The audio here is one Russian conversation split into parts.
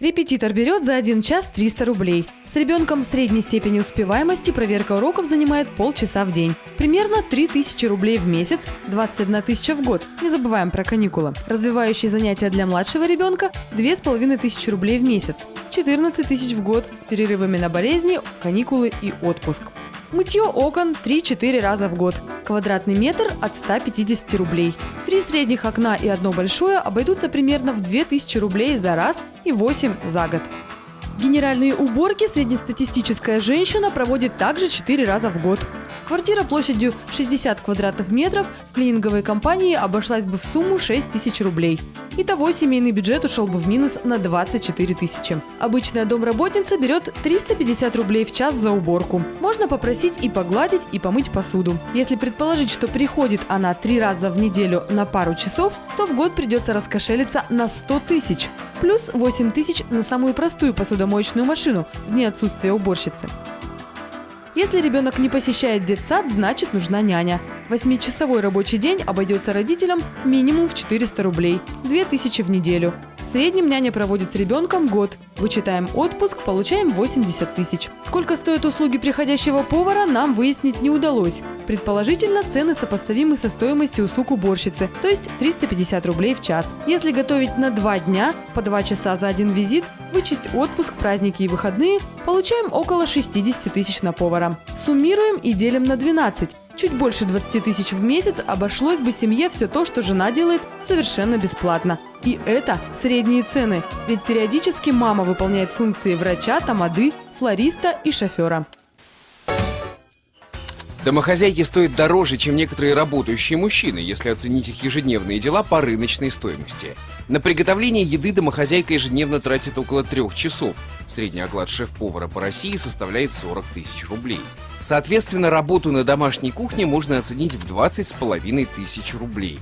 Репетитор берет за один час 300 рублей. С ребенком средней степени успеваемости проверка уроков занимает полчаса в день. Примерно 3000 рублей в месяц, 21 тысяча в год. Не забываем про каникулы. Развивающие занятия для младшего ребенка – 2500 рублей в месяц. 14 тысяч в год с перерывами на болезни, каникулы и отпуск. Мытье окон 3-4 раза в год. Квадратный метр от 150 рублей. Три средних окна и одно большое обойдутся примерно в 2000 рублей за раз и 8 за год. Генеральные уборки среднестатистическая женщина проводит также 4 раза в год. Квартира площадью 60 квадратных метров в клининговой компании обошлась бы в сумму 6 тысяч рублей. Итого семейный бюджет ушел бы в минус на 24 тысячи. Обычная домработница берет 350 рублей в час за уборку. Можно попросить и погладить, и помыть посуду. Если предположить, что приходит она три раза в неделю на пару часов, то в год придется раскошелиться на 100 тысяч. Плюс 8 тысяч на самую простую посудомоечную машину в дни отсутствия уборщицы. Если ребенок не посещает детсад, значит нужна няня. Восьмичасовой рабочий день обойдется родителям минимум в 400 рублей, 2000 в неделю. В среднем няня проводит с ребенком год. Вычитаем отпуск, получаем 80 тысяч. Сколько стоят услуги приходящего повара, нам выяснить не удалось. Предположительно, цены сопоставимы со стоимостью услуг уборщицы, то есть 350 рублей в час. Если готовить на два дня, по два часа за один визит, вычесть отпуск, праздники и выходные, получаем около 60 тысяч на повара. Суммируем и делим на 12. Чуть больше 20 тысяч в месяц обошлось бы семье все то, что жена делает совершенно бесплатно. И это средние цены, ведь периодически мама выполняет функции врача, тамады, флориста и шофера. Домохозяйки стоят дороже, чем некоторые работающие мужчины, если оценить их ежедневные дела по рыночной стоимости. На приготовление еды домохозяйка ежедневно тратит около трех часов. Средний оклад шеф-повара по России составляет 40 тысяч рублей. Соответственно, работу на домашней кухне можно оценить в 20 с половиной тысяч рублей.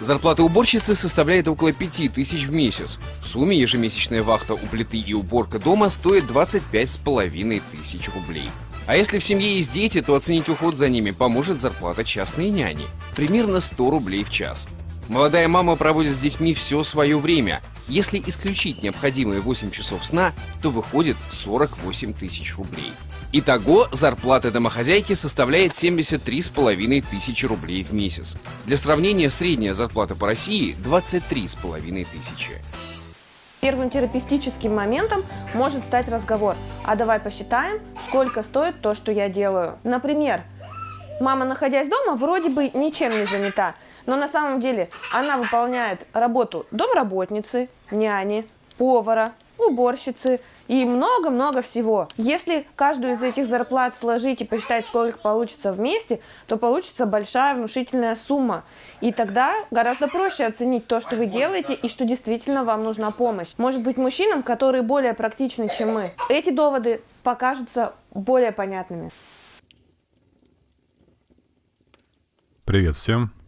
Зарплата уборщицы составляет около 5 тысяч в месяц. В сумме ежемесячная вахта у плиты и уборка дома стоит 25 с половиной тысяч рублей. А если в семье есть дети, то оценить уход за ними поможет зарплата частной няни. Примерно 100 рублей в час. Молодая мама проводит с детьми все свое время. Если исключить необходимые 8 часов сна, то выходит 48 тысяч рублей. Итого зарплата домохозяйки составляет 73,5 тысячи рублей в месяц. Для сравнения, средняя зарплата по России 23,5 тысячи. Первым терапевтическим моментом может стать разговор. А давай посчитаем, сколько стоит то, что я делаю. Например, мама, находясь дома, вроде бы ничем не занята, но на самом деле она выполняет работу домработницы, няни, повара, уборщицы и много-много всего. Если каждую из этих зарплат сложить и посчитать, сколько получится вместе, то получится большая внушительная сумма. И тогда гораздо проще оценить то, что вы делаете и что действительно вам нужна помощь. Может быть, мужчинам, которые более практичны, чем мы, эти доводы покажутся более понятными. Привет всем!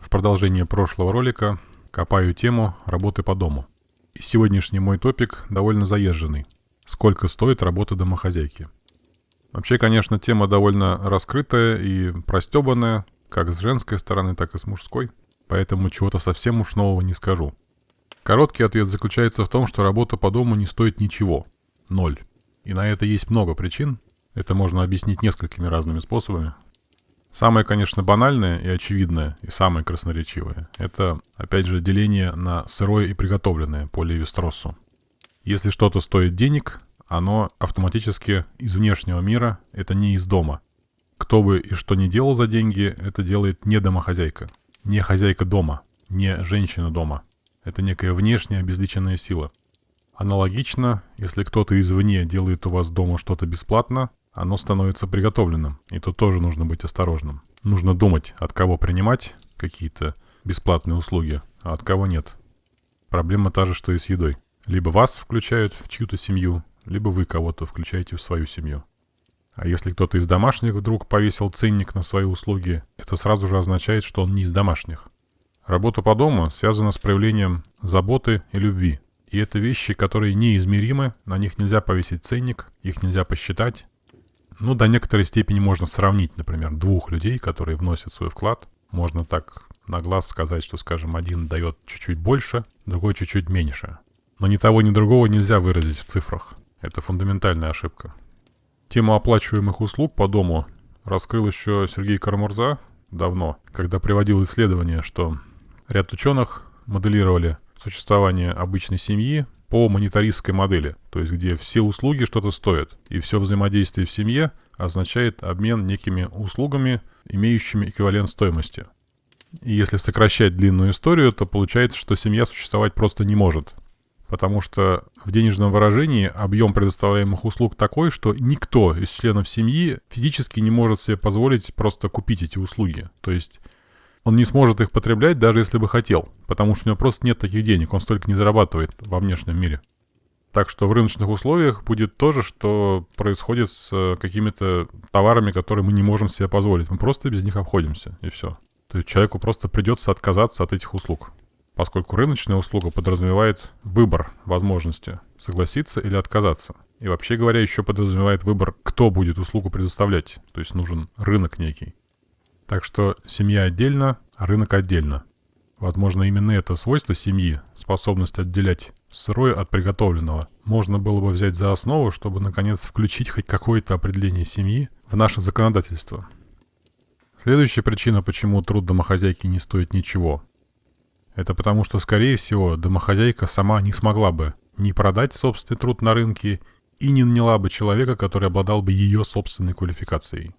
В продолжение прошлого ролика копаю тему работы по дому. И сегодняшний мой топик довольно заезженный. Сколько стоит работа домохозяйки? Вообще, конечно, тема довольно раскрытая и простебанная, как с женской стороны, так и с мужской, поэтому чего-то совсем уж нового не скажу. Короткий ответ заключается в том, что работа по дому не стоит ничего. Ноль. И на это есть много причин. Это можно объяснить несколькими разными способами. Самое, конечно, банальное и очевидное, и самое красноречивое, это, опять же, деление на сырое и приготовленное по Леви-Строссу. Если что-то стоит денег, оно автоматически из внешнего мира, это не из дома. Кто бы и что ни делал за деньги, это делает не домохозяйка, не хозяйка дома, не женщина дома. Это некая внешняя обезличенная сила. Аналогично, если кто-то извне делает у вас дома что-то бесплатно, оно становится приготовленным. И тут тоже нужно быть осторожным. Нужно думать, от кого принимать какие-то бесплатные услуги, а от кого нет. Проблема та же, что и с едой. Либо вас включают в чью-то семью, либо вы кого-то включаете в свою семью. А если кто-то из домашних вдруг повесил ценник на свои услуги, это сразу же означает, что он не из домашних. Работа по дому связана с проявлением заботы и любви. И это вещи, которые неизмеримы, на них нельзя повесить ценник, их нельзя посчитать, ну, до некоторой степени можно сравнить, например, двух людей, которые вносят свой вклад. Можно так на глаз сказать, что, скажем, один дает чуть-чуть больше, другой чуть-чуть меньше. Но ни того, ни другого нельзя выразить в цифрах. Это фундаментальная ошибка. Тему оплачиваемых услуг по дому раскрыл еще Сергей Кармурза давно, когда приводил исследование, что ряд ученых моделировали существование обычной семьи по монетаристской модели, то есть где все услуги что-то стоят, и все взаимодействие в семье означает обмен некими услугами, имеющими эквивалент стоимости. И если сокращать длинную историю, то получается, что семья существовать просто не может. Потому что в денежном выражении объем предоставляемых услуг такой, что никто из членов семьи физически не может себе позволить просто купить эти услуги. То есть он не сможет их потреблять, даже если бы хотел, потому что у него просто нет таких денег, он столько не зарабатывает во внешнем мире. Так что в рыночных условиях будет то же, что происходит с э, какими-то товарами, которые мы не можем себе позволить. Мы просто без них обходимся, и все. То есть человеку просто придется отказаться от этих услуг. Поскольку рыночная услуга подразумевает выбор возможности согласиться или отказаться. И вообще говоря, еще подразумевает выбор, кто будет услугу предоставлять. То есть нужен рынок некий. Так что семья отдельно, а рынок отдельно. Возможно, именно это свойство семьи, способность отделять сырое от приготовленного, можно было бы взять за основу, чтобы наконец включить хоть какое-то определение семьи в наше законодательство. Следующая причина, почему труд домохозяйки не стоит ничего. Это потому, что, скорее всего, домохозяйка сама не смогла бы ни продать собственный труд на рынке и не наняла бы человека, который обладал бы ее собственной квалификацией.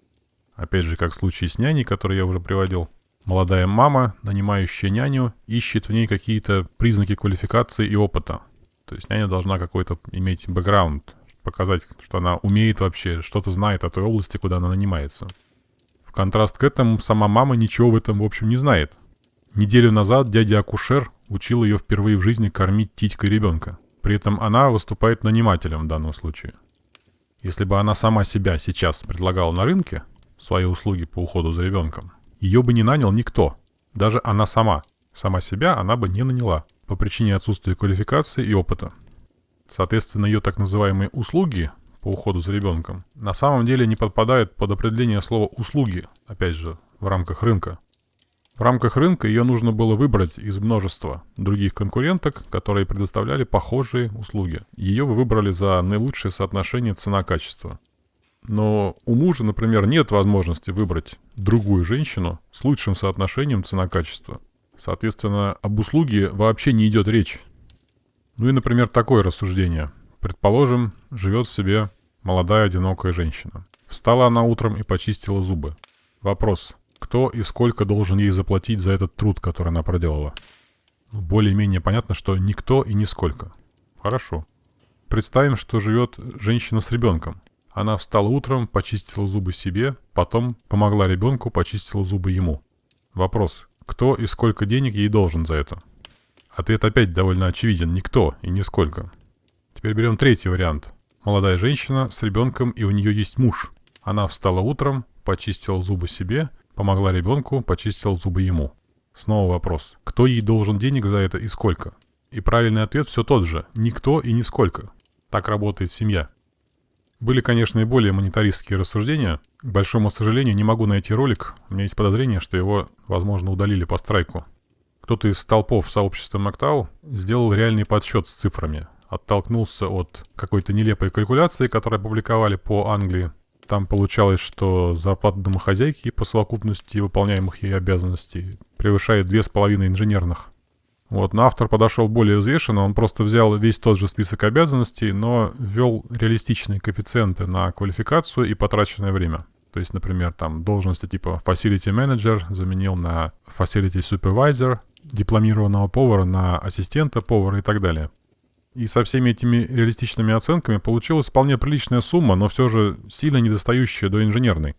Опять же, как в случае с няней, который я уже приводил. Молодая мама, нанимающая няню, ищет в ней какие-то признаки квалификации и опыта. То есть няня должна какой-то иметь бэкграунд, показать, что она умеет вообще, что-то знает о той области, куда она нанимается. В контраст к этому, сама мама ничего в этом, в общем, не знает. Неделю назад дядя-акушер учил ее впервые в жизни кормить титькой ребенка. При этом она выступает нанимателем в данном случае. Если бы она сама себя сейчас предлагала на рынке, свои услуги по уходу за ребенком, ее бы не нанял никто. Даже она сама. Сама себя она бы не наняла по причине отсутствия квалификации и опыта. Соответственно, ее так называемые услуги по уходу за ребенком на самом деле не подпадают под определение слова «услуги», опять же, в рамках рынка. В рамках рынка ее нужно было выбрать из множества других конкуренток, которые предоставляли похожие услуги. Ее вы выбрали за наилучшее соотношение цена-качество. Но у мужа, например, нет возможности выбрать другую женщину с лучшим соотношением цена-качество. Соответственно, об услуге вообще не идет речь. Ну и, например, такое рассуждение. Предположим, живет себе молодая одинокая женщина. Встала она утром и почистила зубы. Вопрос, кто и сколько должен ей заплатить за этот труд, который она проделала? Ну, более-менее понятно, что никто и нисколько. Хорошо. Представим, что живет женщина с ребенком. Она встала утром, почистила зубы себе, потом помогла ребенку, почистила зубы ему. Вопрос, кто и сколько денег ей должен за это? Ответ опять довольно очевиден, никто и нисколько. Теперь берем третий вариант. Молодая женщина с ребенком и у нее есть муж. Она встала утром, почистила зубы себе, помогла ребенку, почистила зубы ему. Снова вопрос, кто ей должен денег за это и сколько? И правильный ответ все тот же, никто и нисколько. Так работает семья. Были, конечно, и более монетаристские рассуждения. К большому сожалению, не могу найти ролик. У меня есть подозрение, что его, возможно, удалили по страйку. Кто-то из толпов сообщества Мактау сделал реальный подсчет с цифрами. Оттолкнулся от какой-то нелепой калькуляции, которую опубликовали по Англии. Там получалось, что зарплата домохозяйки по совокупности выполняемых ей обязанностей превышает 2,5 инженерных. Вот, но автор подошел более взвешенно, он просто взял весь тот же список обязанностей, но ввел реалистичные коэффициенты на квалификацию и потраченное время. То есть, например, там должности типа Facility Manager заменил на Facility Supervisor, дипломированного повара на ассистента повара и так далее. И со всеми этими реалистичными оценками получилась вполне приличная сумма, но все же сильно недостающая до инженерной.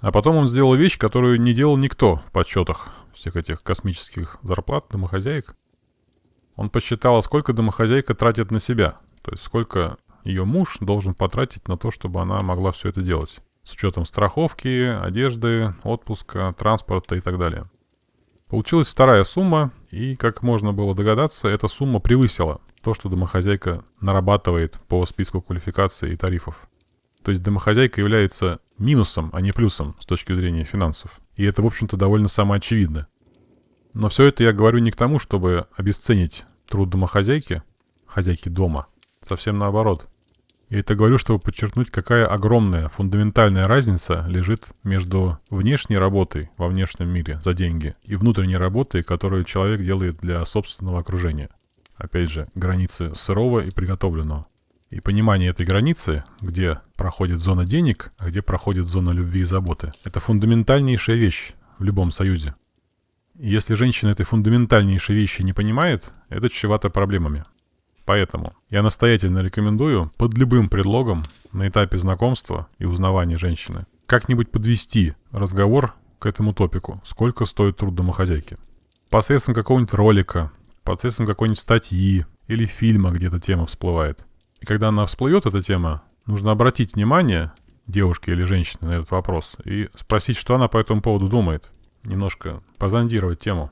А потом он сделал вещь, которую не делал никто в подсчетах всех этих космических зарплат домохозяек. Он посчитал, сколько домохозяйка тратит на себя. То есть сколько ее муж должен потратить на то, чтобы она могла все это делать. С учетом страховки, одежды, отпуска, транспорта и так далее. Получилась вторая сумма, и, как можно было догадаться, эта сумма превысила то, что домохозяйка нарабатывает по списку квалификаций и тарифов. То есть домохозяйка является минусом, а не плюсом с точки зрения финансов. И это, в общем-то, довольно самоочевидно. Но все это я говорю не к тому, чтобы обесценить труд домохозяйки, хозяйки дома. Совсем наоборот. Я это говорю, чтобы подчеркнуть, какая огромная фундаментальная разница лежит между внешней работой во внешнем мире за деньги и внутренней работой, которую человек делает для собственного окружения. Опять же, границы сырого и приготовленного. И понимание этой границы, где проходит зона денег, а где проходит зона любви и заботы, это фундаментальнейшая вещь в любом союзе. Если женщина этой фундаментальнейшей вещи не понимает, это чревато проблемами. Поэтому я настоятельно рекомендую под любым предлогом на этапе знакомства и узнавания женщины как-нибудь подвести разговор к этому топику, сколько стоит труд домохозяйки. Посредством какого-нибудь ролика, посредством какой-нибудь статьи или фильма, где эта тема всплывает. И когда она всплывет, эта тема, нужно обратить внимание девушки или женщины на этот вопрос и спросить, что она по этому поводу думает. Немножко позондировать тему.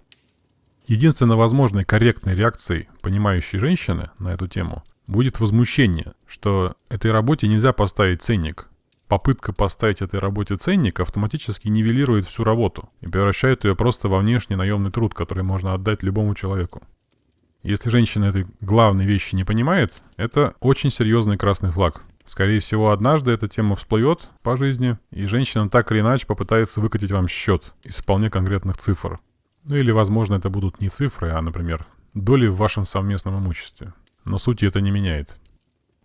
Единственно возможной корректной реакцией понимающей женщины на эту тему будет возмущение, что этой работе нельзя поставить ценник. Попытка поставить этой работе ценник автоматически нивелирует всю работу и превращает ее просто во внешний наемный труд, который можно отдать любому человеку. Если женщина этой главной вещи не понимает, это очень серьезный красный флаг. Скорее всего, однажды эта тема всплывет по жизни, и женщина так или иначе попытается выкатить вам счет из вполне конкретных цифр. Ну или, возможно, это будут не цифры, а, например, доли в вашем совместном имуществе. Но сути это не меняет.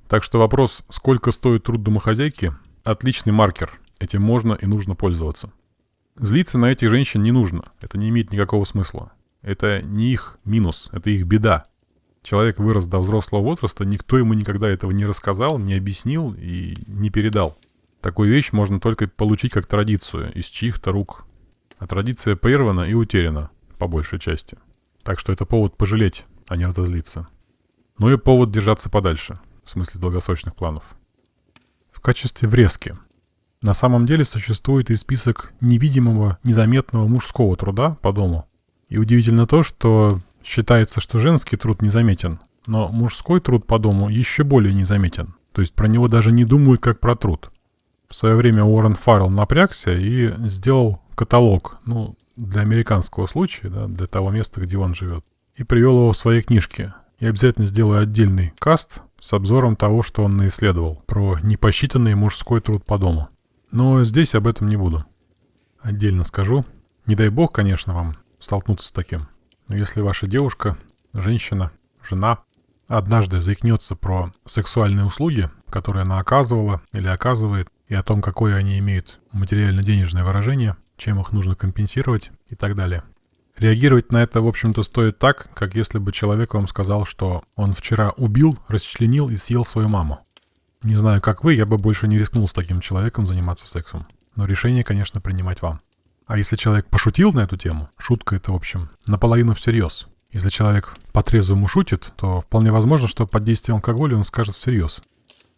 Так что вопрос, сколько стоит труд домохозяйки, отличный маркер. Этим можно и нужно пользоваться. Злиться на этих женщин не нужно. Это не имеет никакого смысла. Это не их минус, это их беда. Человек вырос до взрослого возраста, никто ему никогда этого не рассказал, не объяснил и не передал. Такую вещь можно только получить как традицию из чьих-то рук. А традиция прервана и утеряна по большей части. Так что это повод пожалеть, а не разозлиться. Ну и повод держаться подальше, в смысле долгосрочных планов. В качестве врезки. На самом деле существует и список невидимого, незаметного мужского труда по дому. И удивительно то, что считается, что женский труд незаметен, но мужской труд по дому еще более незаметен. То есть про него даже не думают как про труд. В свое время Уоррен Фаррелл напрягся и сделал каталог, ну, для американского случая, да, для того места, где он живет. И привел его в своей книжке. Я обязательно сделаю отдельный каст с обзором того, что он наисследовал, про непосчитанный мужской труд по дому. Но здесь об этом не буду. Отдельно скажу. Не дай бог, конечно, вам столкнуться с таким. Но если ваша девушка, женщина, жена однажды заикнется про сексуальные услуги, которые она оказывала или оказывает, и о том, какое они имеют материально-денежное выражение, чем их нужно компенсировать и так далее. Реагировать на это, в общем-то, стоит так, как если бы человек вам сказал, что он вчера убил, расчленил и съел свою маму. Не знаю, как вы, я бы больше не рискнул с таким человеком заниматься сексом. Но решение, конечно, принимать вам. А если человек пошутил на эту тему, шутка это, в общем, наполовину всерьез. Если человек по-трезвому шутит, то вполне возможно, что под действием алкоголя он скажет всерьез.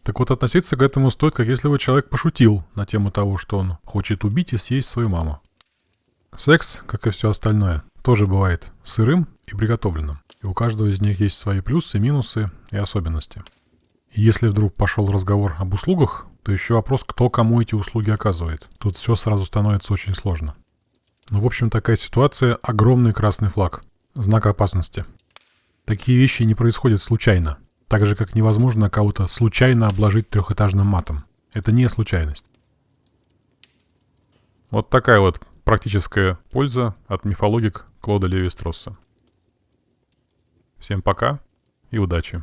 Так вот, относиться к этому стоит, как если бы человек пошутил на тему того, что он хочет убить и съесть свою маму. Секс, как и все остальное, тоже бывает сырым и приготовленным. И у каждого из них есть свои плюсы, минусы и особенности. И если вдруг пошел разговор об услугах, то еще вопрос, кто кому эти услуги оказывает. Тут все сразу становится очень сложно. Ну, в общем, такая ситуация – огромный красный флаг. Знак опасности. Такие вещи не происходят случайно. Так же, как невозможно кого-то случайно обложить трехэтажным матом. Это не случайность. Вот такая вот практическая польза от мифологик Клода Леви-Стросса. Всем пока и удачи!